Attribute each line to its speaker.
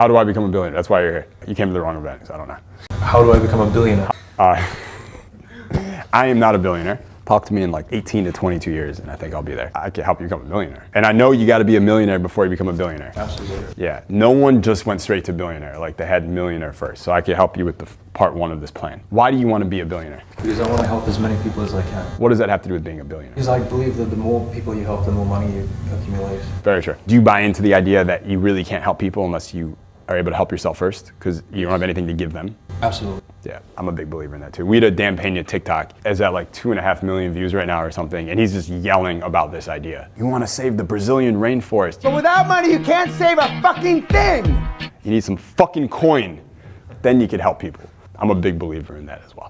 Speaker 1: How do I become a billionaire? That's why you're here. You came to the wrong event, so I don't know.
Speaker 2: How do I become a billionaire?
Speaker 1: Uh, I am not a billionaire. Talk to me in like 18 to 22 years and I think I'll be there. I can help you become a millionaire. And I know you gotta be a millionaire before you become a billionaire.
Speaker 2: Absolutely.
Speaker 1: Yeah, no one just went straight to billionaire. Like they had millionaire first. So I can help you with the part one of this plan. Why do you wanna be a billionaire?
Speaker 2: Because I want to help as many people as I can.
Speaker 1: What does that have to do with being a billionaire?
Speaker 2: Because I believe that the more people you help, the more money you accumulate.
Speaker 1: Very true. Do you buy into the idea that you really can't help people unless you are able to help yourself first? Because you don't have anything to give them?
Speaker 2: Absolutely.
Speaker 1: Yeah, I'm a big believer in that too. We had a Dan Pena TikTok is at like two and a half million views right now or something, and he's just yelling about this idea. You want to save the Brazilian rainforest?
Speaker 3: But without money, you can't save a fucking thing.
Speaker 1: You need some fucking coin. Then you could help people. I'm a big believer in that as well.